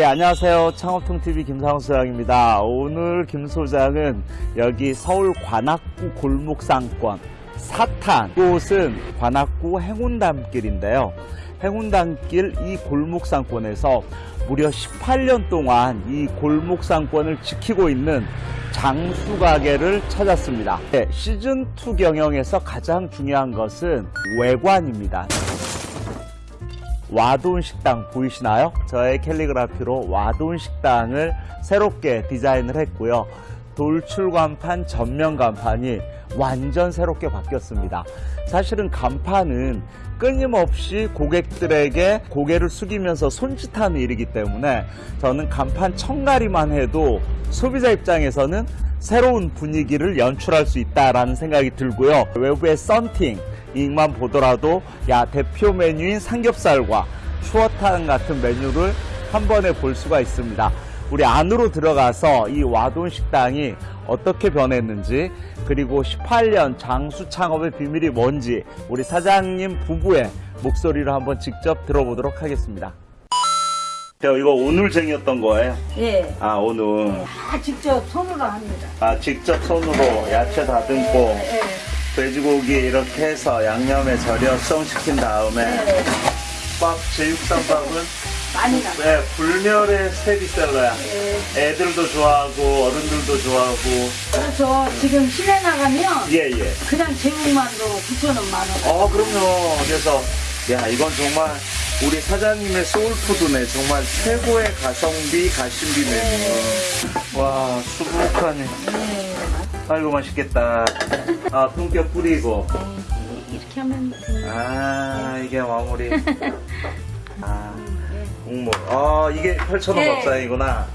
네, 안녕하세요. 창업통TV 김상훈 소장입니다. 오늘 김 소장은 여기 서울 관악구 골목상권 사탄 곳은 관악구 행운담길인데요. 행운담길 이 골목상권에서 무려 18년 동안 이 골목상권을 지키고 있는 장수 가게를 찾았습니다. 네, 시즌2 경영에서 가장 중요한 것은 외관입니다. 와돈 식당 보이시나요? 저의 캘리그라피로 와돈 식당을 새롭게 디자인을 했고요. 돌출 간판, 전면 간판이 완전 새롭게 바뀌었습니다. 사실은 간판은 끊임없이 고객들에게 고개를 숙이면서 손짓하는 일이기 때문에 저는 간판 청가리만 해도 소비자 입장에서는 새로운 분위기를 연출할 수 있다라는 생각이 들고요. 외부의 썬팅, 이만 보더라도 야 대표 메뉴인 삼겹살과 추어탕 같은 메뉴를 한 번에 볼 수가 있습니다. 우리 안으로 들어가서 이 와돈 식당이 어떻게 변했는지 그리고 18년 장수 창업의 비밀이 뭔지 우리 사장님 부부의 목소리를 한번 직접 들어보도록 하겠습니다. 저 이거 오늘쟁이였던 거예요? 예. 아 오늘 다 직접 손으로 합니다. 아 직접 손으로 야채 다듬고 예. 돼지고기 이렇게 해서 양념에 절여 수정시킨 다음에 예. 밥 제육덮밥은 많이 나. 네, 불멸의 스테디셀러야. 예. 애들도 좋아하고 어른들도 좋아하고 그래서 지금 시내 나가면 예 예. 그냥 제육만도 9,000원 만 원. 어 그럼요. 그래서 야 이건 정말 우리 사장님의 소울푸드네. 정말 최고의 가성비 가심비 메뉴. 와 수북하네. 예. 아이고 맛있겠다. 아 품격 뿌리고. 예. 이렇게 하면 됩니다. 아 이게 마무리. 아 국물. 아 이게 8,000원 네. 밥상이구나.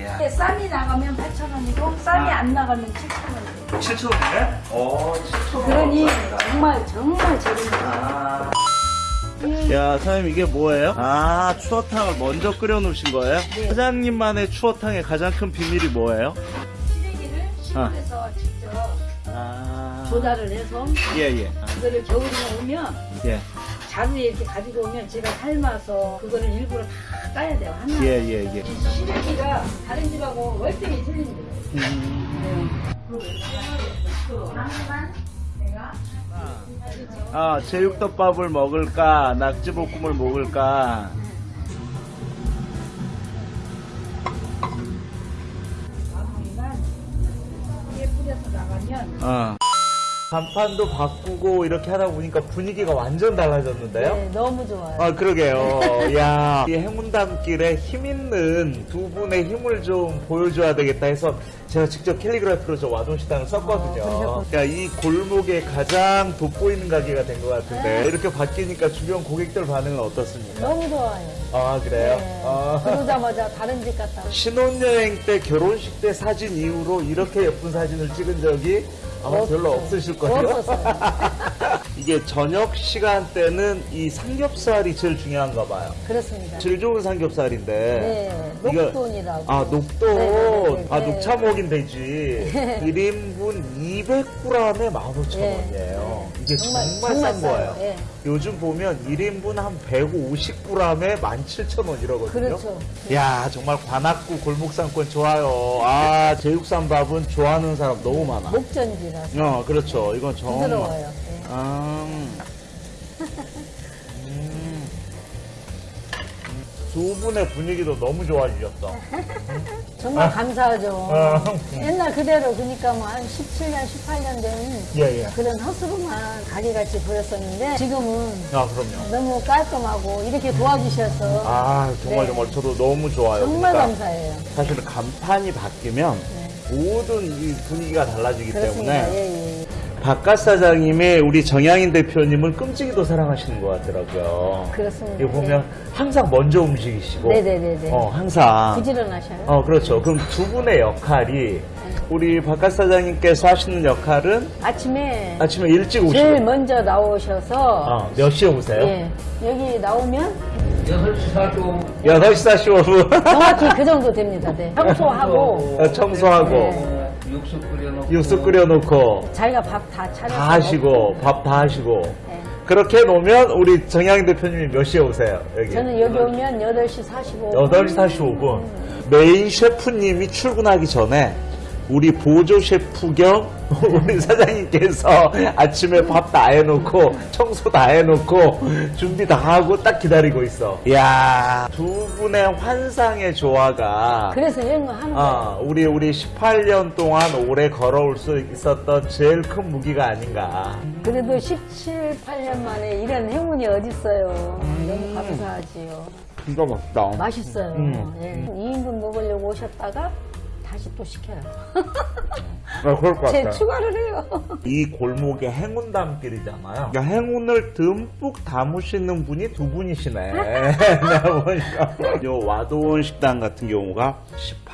야. 이게 쌈이 나가면 8,000원이고 쌈이 아. 안 나가면 7,000원이에요. 7,000원이네? 어 7,000원. 그러니 정말 정말 저렴해요. 아. 야, 사장님 이게 뭐예요? 아, 추어탕을 먼저 끓여 놓으신 거예요? 네. 사장님만의 추어탕의 가장 큰 비밀이 뭐예요? 시래기를 시골에서 직접 아. 조달을 해서 예, 예. 아, 그거를 겨울에 오면 예. 자루에 이렇게 가지고 오면 제가 삶아서 그거를 일부러 다 까야 돼요. 하나. 예, 예, 예. 이 시래기가 다른 집하고 월등히 틀립니다. 음. 내가 아, 제육덮밥을 먹을까? 낙지볶음을 먹을까? 마 간판도 바꾸고 이렇게 하다 보니까 분위기가 완전 달라졌는데요? 네, 너무 좋아요. 아, 그러게요. 야, 이 행운담길에 힘 있는 두 분의 힘을 좀 보여줘야 되겠다 해서 제가 직접 캘리그라피로 저 와돈식당을 썼거든요. 어, 그러니까 이 골목에 가장 돋보이는 가게가 된 것 같은데 이렇게 바뀌니까 주변 고객들 반응은 어떻습니까? 너무 좋아요. 아, 그래요? 네. 아. 그러자마자 다른 집 갔다. 신혼여행 때 결혼식 때 사진 이후로 이렇게 예쁜 사진을 찍은 적이 아마 별로 없으실 거예요. 이게 저녁 시간대는 이 삼겹살이 제일 중요한가 봐요. 그렇습니다. 제일 좋은 삼겹살인데. 네, 녹돈이라고. 아, 녹돈. 네, 네, 네, 아, 네. 녹차 먹인 돼지. 1인분 200g에 15,000원이에요. 네. 이게 정말, 정말 싼 싸요. 거예요. 네. 요즘 보면 1인분 한 150g에 17,000원 이러거든요. 그렇죠. 야 정말 관악구 골목상권 좋아요. 아 제육삼밥은 좋아하는 사람 너무 많아. 목전지라서 어 그렇죠. 이건 정말. 부드러워요. 네. 아, 두 분의 분위기도 너무 좋아지셨어. 정말 감사하죠. 아, 옛날 그대로 그러니까 뭐 한 17년, 18년 된 예, 예. 그런 허스름한 가게같이 보였었는데 지금은 아, 그럼요. 너무 깔끔하고 이렇게 도와주셔서 아, 정말 네. 정말 저도 너무 좋아요. 정말 그러니까 감사해요. 사실은 간판이 바뀌면 모든 이 분위기가 달라지기 네. 그렇습니다. 때문에 예, 예. 바깥 사장님의 우리 정양인 대표님을 끔찍이도 사랑하시는 것 같더라고요. 그렇습니다. 이거 보면 항상 먼저 움직이시고, 네네네네. 어 항상, 부지런하셔요. 어 그렇죠. 그럼 두 분의 역할이 우리 바깥 사장님께서 하시는 역할은 아침에 아침에 일찍 오시고, 제일 먼저 나오셔서 어, 몇 시에 오세요? 예, 여기 나오면 6시 45분 8시 45분 정확히 그 정도 됩니다. 네. 청소하고 청소하고 네. 육수 끓여놓고 육수 끓여놓고 자기가 밥 다 차려서 다 하시고 밥 다 하시고 네. 그렇게 놓으면 우리 정양 대표님이 몇 시에 오세요? 여기. 저는 여기 오면 8시 45분. 8시 45분. 메인 셰프님이 출근하기 전에 우리 보조 셰프 겸 우리 사장님께서 아침에 밥 다 해놓고 청소 다 해놓고 준비 다 하고 딱 기다리고 있어. 이야, 두 분의 환상의 조화가 그래서 이런 거 하는 거예요. 아, 우리 우리 18년 동안 오래 걸어올 수 있었던 제일 큰 무기가 아닌가. 그래도 17, 8년 만에 이런 행운이 어딨어요. 음. 너무 감사하지요. 진짜 맛있다. 맛있어요. 음. 예. 2인분 먹으려고 오셨다가 다시 또 시켜요. 아, 그럴 것 제 같아요. 추가를 해요. 이 골목에 행운 담길이잖아요. 그러니까 행운을 듬뿍 담으시는 분이 두 분이시네. 요 와도원 식당 같은 경우가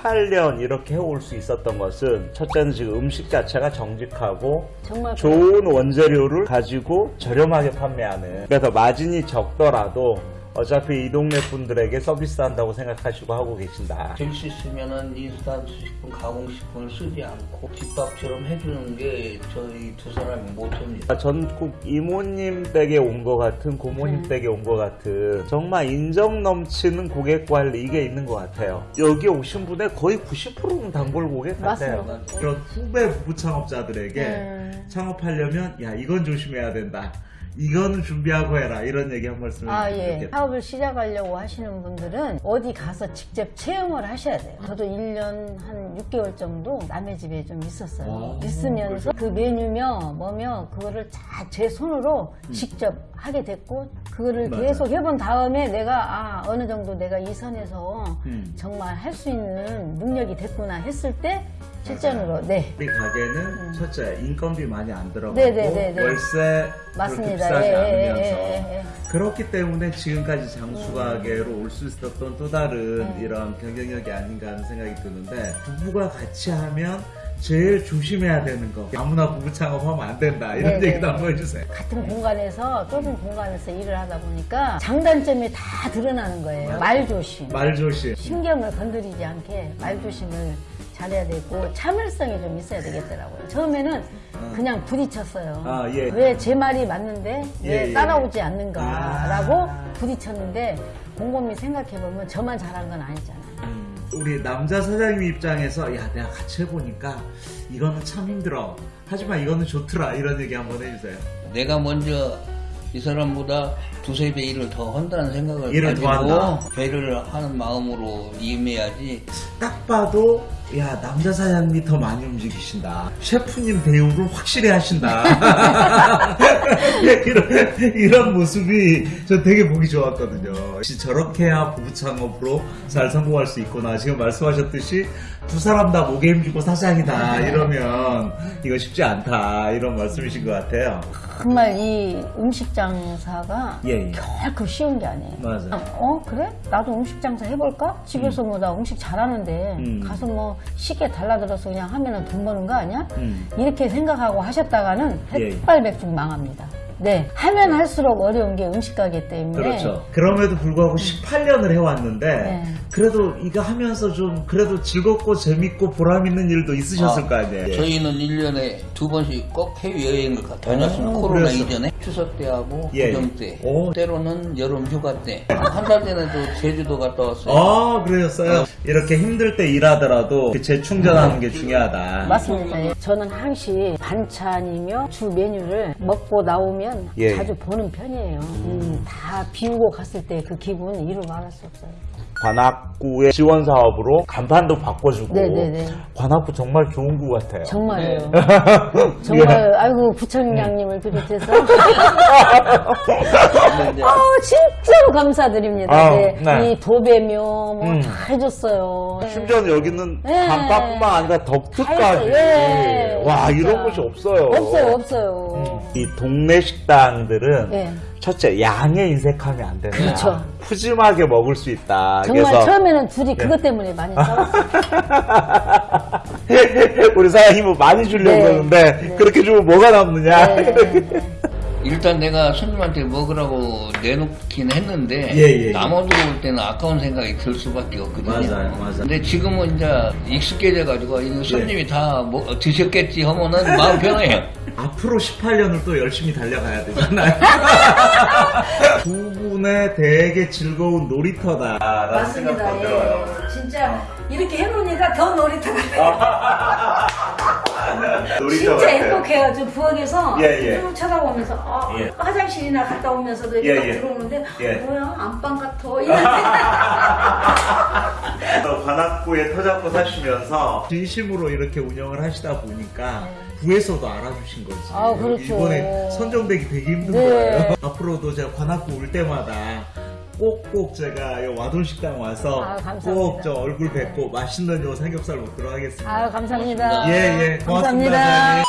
18년 이렇게 해올 수 있었던 것은 첫째는 지금 음식 자체가 정직하고 정말 좋은 원재료를 가지고 저렴하게 판매하는. 그래서 마진이 적더라도 어차피 이 동네 분들에게 서비스한다고 생각하시고 하고 계신다. 될 수 있으면은 인스턴트 식품, 가공식품을 쓰지 않고 집밥처럼 해주는 게 저희 두 사람의 모토입니다. 전국 이모님 댁에 온 것 같은 고모님 네. 댁에 온 것 같은 정말 인정 넘치는 고객 관리 이게 있는 것 같아요. 여기 오신 분의 거의 90%는 단골 고객 같아요. 맞습니다. 그런 후배 부부 창업자들에게 네. 창업하려면 야 이건 조심해야 된다. 이거는 준비하고 해라 이런 얘기 한 말씀 아, 예. 사업을 시작하려고 하시는 분들은 어디 가서 직접 체험을 하셔야 돼요. 저도 1년 한 6개월 정도 남의 집에 좀 있었어요. 아, 있으면서 그 메뉴며 뭐며 그거를 다 제 손으로 직접 하게 됐고 그거를 음. 맞아요. 계속 해본 다음에 내가 아, 어느 정도 내가 이 선에서 음. 정말 할 수 있는 능력이 됐구나 했을 때 실전으로 네. 우리 가게는 첫째 인건비 많이 안 들어가고 네, 네, 네, 네. 월세 맞습니다. 비싸지 예, 예, 않으면서 예, 예, 예. 그렇기 때문에 지금까지 장수가게로 올수 있었던 또 다른 음. 이런 경쟁력이 아닌가 하는 생각이 드는데 부부가 같이 하면 제일 조심해야 되는 거 아무나 부부 창업하면 안 된다 이런 네, 얘기도 네. 한번 해주세요 같은 공간에서 좁은 공간에서 일을 하다 보니까 장단점이 다 드러나는 거예요. 말 조심. 말 조심 신경을 건드리지 않게 말조심을 잘해야 되고 참을성이 좀 있어야 되겠더라고요. 처음에는 그냥 부딪혔어요. 아, 예. 왜제 말이 맞는데 왜 예, 예. 따라오지 않는가라고 아. 부딪혔는데 곰곰이 생각해보면 저만 잘한 건 아니잖아요. 음, 우리 남자 사장님 입장에서 야 내가 같이 해보니까 이거는 참 힘들어 하지만 이거는 좋더라 이런 얘기 한번 해주세요 내가 먼저 이 사람보다 두세 배 일을 더 한다는 생각을 일을 더 한다. 가지고 배를 하는 마음으로 임해야지. 딱 봐도 야 남자 사장님이 더 많이 움직이신다. 셰프님 대우를 확실히 하신다. 이런, 이런 모습이 저 되게 보기 좋았거든요. 저렇게 해야 부부 창업으로 잘 성공할 수 있구나. 지금 말씀하셨듯이 두 사람 다 목에 힘주고 사장이다. 이러면 이거 쉽지 않다. 이런 말씀이신 것 같아요. 정말 이 음식 장사가 예, 예. 결코 쉬운 게 아니에요. 맞아요. 어 그래? 나도 음식 장사 해볼까? 집에서 뭐나 음식 잘하는데 음. 가서 뭐 쉽게 달라들어서 그냥 하면은 돈 버는 거 아니야? 음. 이렇게 생각하고 하셨다가는 예, 예. 햇발백중 망합니다. 네 하면 할수록 어려운 게 음식 가게 때문에 그렇죠. 그럼에도 불구하고 18년을 해왔는데 네. 그래도 이거 하면서 좀 그래도 즐겁고 재밌고 보람 있는 일도 있으셨을 아, 거 아니에요. 저희는 1년에 두 번씩 꼭 해외여행을 가- 다녔습니다. 오, 코로나 그래서. 이전에 추석 때하고 예, 구정 예. 때 오. 때로는 여름 휴가 때 한 달 전에 또 제주도 갔다 왔어요. 아, 그러셨어요? 이렇게 힘들 때 일하더라도 그 재충전하는 게 중요하다. 맞습니다. 예. 저는 항시 반찬이며 주 메뉴를 먹고 나오면 예. 자주 보는 편이에요. 음, 다 비우고 갔을 때 그 기분 이루 말할 수 없어요. 관악구의 지원 사업으로 간판도 바꿔주고 네네네. 관악구 정말 좋은 구 같아요. 정말요. 네. 정말 아이고 부청장님을 비롯해서 근데 이제 아 진짜로 감사드립니다. 아, 네. 네. 이 도배며 뭐 음. 다 해줬어요. 심지어 여기는 네. 간판뿐만 아니라 다 덕트까지. 예. 와, 진짜. 이런 곳이 없어요. 없어요, 없어요. 이 동네 식당들은 예. 첫째 양에 인색하면 안 된다. 그렇죠. 푸짐하게 먹을 수 있다. 정말 그래서 처음에는 둘이 그것 때문에 많이 싸웠어요. 우리 사장님은 많이 주려고 네. 그러는데 네. 그렇게 주면 뭐가 남느냐. 일단 내가 손님한테 먹으라고 내놓긴 했는데 예, 예, 예. 남아도 올 때는 아까운 생각이 들 수밖에 없거든요. 맞아요, 맞아요. 근데 지금은 이제 익숙해져 가지고 손님이 다 뭐, 드셨겠지 하면은 마음 편해요. 앞으로 18년을 또 열심히 달려가야 되잖아요. 두 분의 되게 즐거운 놀이터다라는 맞습니다. 생각도 예. 들어요. 진짜 이렇게 해놓으니까 더 놀이터가 놀이터 진짜. 행복해요. 저 부엌에서 예, 예. 쭉 쳐다보면서 아, 예. 화장실이나 갔다 오면서도 이렇게 예, 딱 예. 들어오는데 예. 뭐야 안방 같아 이런 관악구에 터잡고 사시면서 진심으로 이렇게 운영을 하시다 보니까 구에서도 알아주신 거지. 네. 아, 그렇죠. 이번에 선정되기 되게 힘든 네. 거예요. 앞으로도 제가 관악구 올 때마다 꼭꼭 제가 요 와돈 식당 와서 아, 감사합니다. 꼭저 얼굴 뵙고 맛있는 요 삼겹살 먹도록 하겠습니다. 아유, 감사합니다. 예, 예. 고맙습니다. 감사합니다.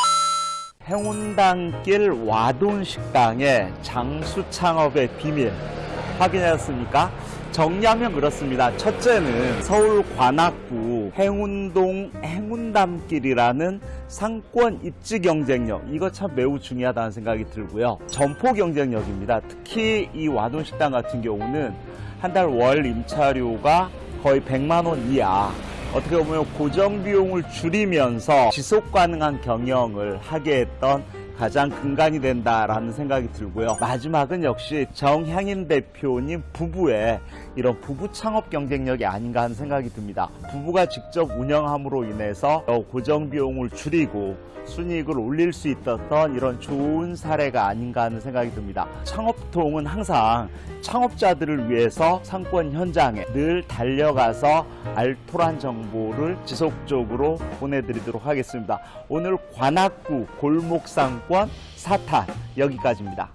행운당길 와돈 식당의 장수 창업의 비밀 확인하셨습니까? 정리하면 그렇습니다. 첫째는 서울 관악구 행운동 행운담길이라는 상권 입지 경쟁력 이거 참 매우 중요하다는 생각이 들고요. 점포 경쟁력입니다. 특히 이 와돈식당 같은 경우는 한 달 월 임차료가 거의 100만 원 이하 어떻게 보면 고정 비용을 줄이면서 지속 가능한 경영을 하게 했던 가장 근간이 된다라는 생각이 들고요. 마지막은 역시 정향인 대표님 부부의 이런 부부 창업 경쟁력이 아닌가 하는 생각이 듭니다. 부부가 직접 운영함으로 인해서 어, 고정 비용을 줄이고 순이익을 올릴 수 있었던 이런 좋은 사례가 아닌가 하는 생각이 듭니다. 창업통은 항상 창업자들을 위해서 상권 현장에 늘 달려가서 알토란 정보를 지속적으로 보내드리도록 하겠습니다. 오늘 관악구 골목상 권 사탄 여기까지입니다.